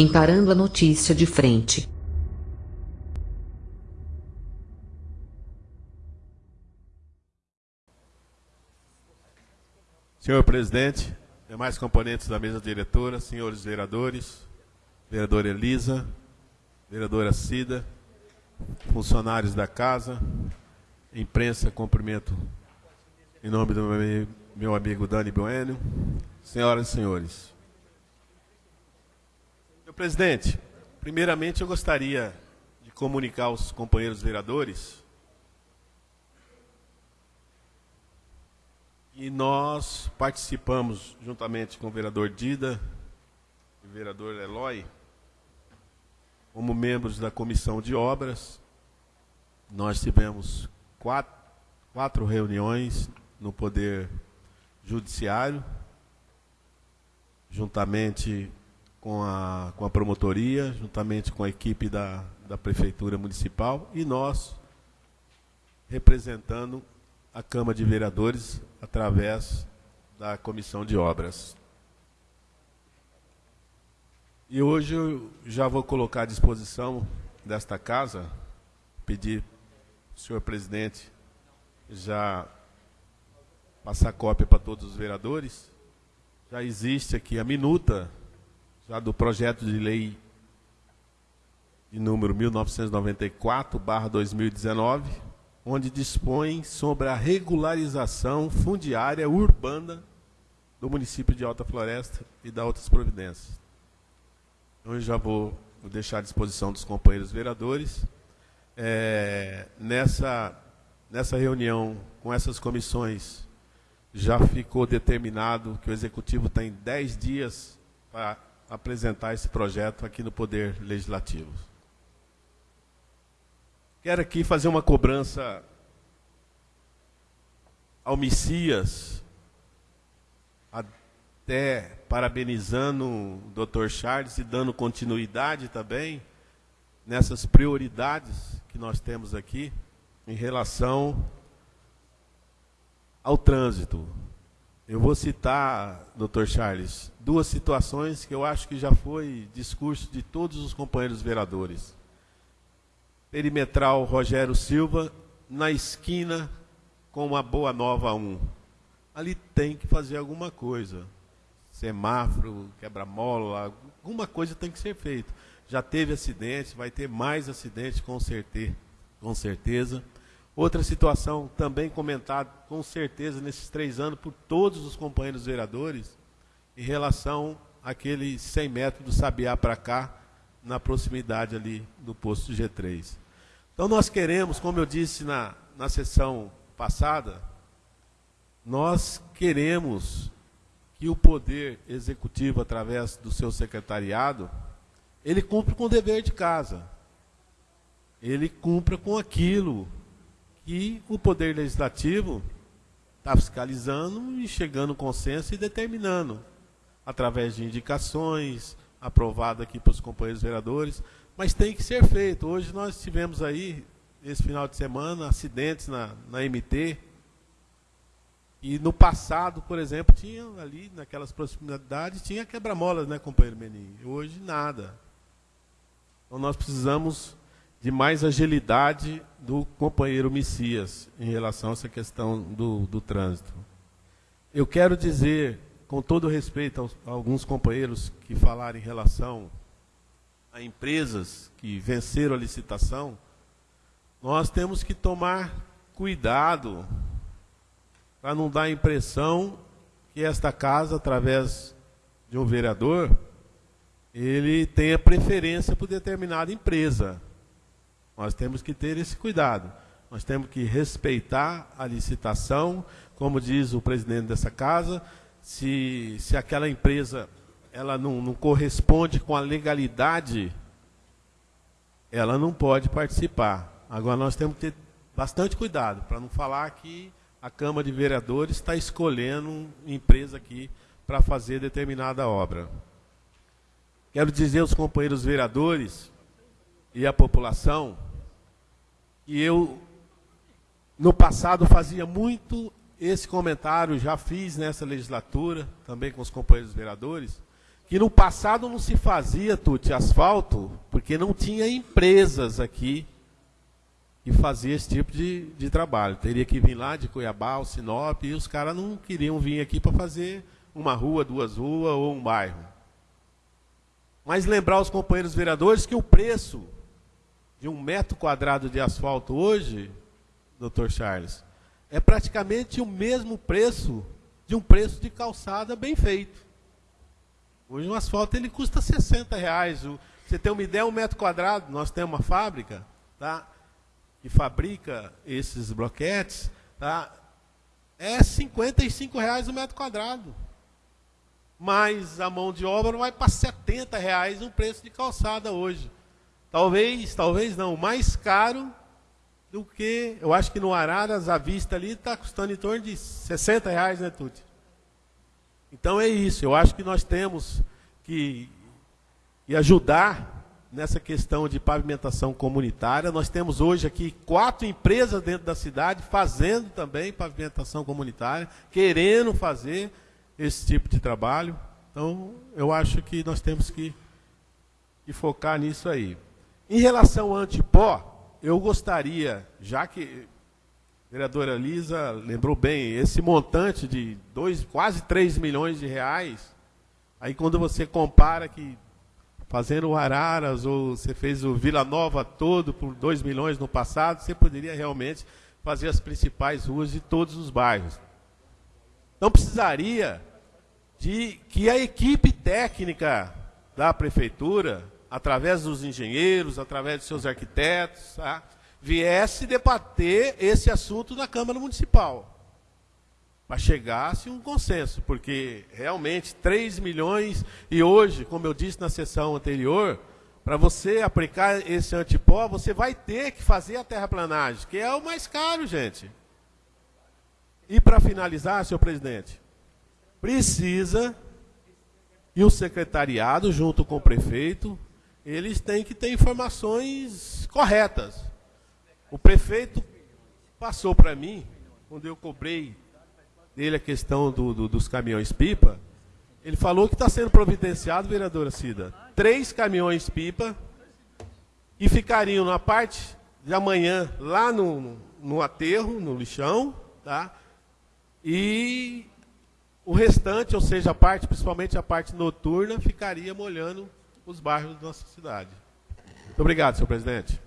encarando a notícia de frente. Senhor presidente, demais componentes da mesa diretora, senhores vereadores, vereadora Elisa, vereadora Cida, funcionários da casa, imprensa, cumprimento em nome do meu amigo Dani Bueno, senhoras e senhores. Presidente, primeiramente eu gostaria de comunicar aos companheiros vereadores E nós participamos, juntamente com o vereador Dida e o vereador Eloy, como membros da comissão de obras. Nós tivemos quatro, quatro reuniões no Poder Judiciário, juntamente com a, com a promotoria, juntamente com a equipe da, da Prefeitura Municipal e nós representando a Câmara de Vereadores através da Comissão de Obras. E hoje eu já vou colocar à disposição desta casa, pedir ao senhor presidente já passar cópia para todos os vereadores. Já existe aqui a minuta já do projeto de lei de número 1994/2019, onde dispõe sobre a regularização fundiária urbana do município de Alta Floresta e da outras providências. Então, eu já vou deixar à disposição dos companheiros vereadores. É, nessa, nessa reunião com essas comissões, já ficou determinado que o Executivo tem 10 dias para apresentar esse projeto aqui no Poder Legislativo. Quero aqui fazer uma cobrança ao Messias, até parabenizando o Dr. Charles e dando continuidade também nessas prioridades que nós temos aqui em relação ao trânsito. Eu vou citar, Dr. Charles, duas situações que eu acho que já foi discurso de todos os companheiros vereadores perimetral Rogério Silva, na esquina com a Boa Nova 1. Ali tem que fazer alguma coisa. Semáforo, quebra-mola, alguma coisa tem que ser feita. Já teve acidente, vai ter mais acidentes com certeza. Com certeza. Outra situação também comentada com certeza nesses três anos por todos os companheiros vereadores, em relação àquele 100 metros do Sabiá para cá, na proximidade ali do posto G3. Então nós queremos, como eu disse na, na sessão passada, nós queremos que o poder executivo, através do seu secretariado, ele cumpra com o dever de casa. Ele cumpra com aquilo que o poder legislativo está fiscalizando e chegando consenso e determinando, através de indicações, aprovado aqui para os companheiros vereadores, mas tem que ser feito. Hoje nós tivemos aí, esse final de semana, acidentes na, na MT, e no passado, por exemplo, tinha ali, naquelas proximidades, tinha quebra-molas, né, companheiro Menin? Hoje, nada. Então nós precisamos de mais agilidade do companheiro Messias em relação a essa questão do, do trânsito. Eu quero dizer com todo respeito aos, a alguns companheiros que falaram em relação a empresas que venceram a licitação, nós temos que tomar cuidado para não dar a impressão que esta casa, através de um vereador, ele tenha preferência por determinada empresa. Nós temos que ter esse cuidado. Nós temos que respeitar a licitação, como diz o presidente dessa casa, se, se aquela empresa ela não, não corresponde com a legalidade, ela não pode participar. Agora nós temos que ter bastante cuidado para não falar que a Câmara de Vereadores está escolhendo uma empresa aqui para fazer determinada obra. Quero dizer aos companheiros vereadores e à população que eu, no passado, fazia muito esse comentário já fiz nessa legislatura, também com os companheiros vereadores, que no passado não se fazia, Tuti, asfalto, porque não tinha empresas aqui que faziam esse tipo de, de trabalho. Teria que vir lá de Cuiabá, o Sinop, e os caras não queriam vir aqui para fazer uma rua, duas ruas ou um bairro. Mas lembrar os companheiros vereadores que o preço de um metro quadrado de asfalto hoje, doutor Charles, é praticamente o mesmo preço de um preço de calçada bem feito. Hoje um asfalto ele custa 60 reais. Você tem uma ideia, um metro quadrado, nós temos uma fábrica tá, que fabrica esses bloquetes, tá, é 55 reais o metro quadrado. Mas a mão de obra vai para 70 reais o preço de calçada hoje. Talvez, talvez não, mais caro do que, eu acho que no Araras, a vista ali está custando em torno de 60 reais, né, Tuti? Então é isso, eu acho que nós temos que, que ajudar nessa questão de pavimentação comunitária. Nós temos hoje aqui quatro empresas dentro da cidade fazendo também pavimentação comunitária, querendo fazer esse tipo de trabalho. Então, eu acho que nós temos que, que focar nisso aí. Em relação ao antipó, eu gostaria, já que vereadora Lisa lembrou bem, esse montante de dois, quase 3 milhões de reais, aí quando você compara que fazendo o Araras ou você fez o Vila Nova todo por 2 milhões no passado, você poderia realmente fazer as principais ruas de todos os bairros. Não precisaria de que a equipe técnica da prefeitura, através dos engenheiros, através de seus arquitetos, tá? viesse debater esse assunto na Câmara Municipal. Para chegasse um consenso, porque realmente 3 milhões, e hoje, como eu disse na sessão anterior, para você aplicar esse antipó, você vai ter que fazer a terraplanagem, que é o mais caro, gente. E para finalizar, senhor presidente, precisa, e o secretariado, junto com o prefeito, eles têm que ter informações corretas. O prefeito passou para mim, quando eu cobrei dele a questão do, do, dos caminhões-pipa, ele falou que está sendo providenciado, vereadora Cida, três caminhões-pipa que ficariam na parte de amanhã lá no, no aterro, no lixão, tá? E o restante, ou seja, a parte, principalmente a parte noturna, ficaria molhando os bairros da nossa cidade. Muito obrigado, senhor presidente.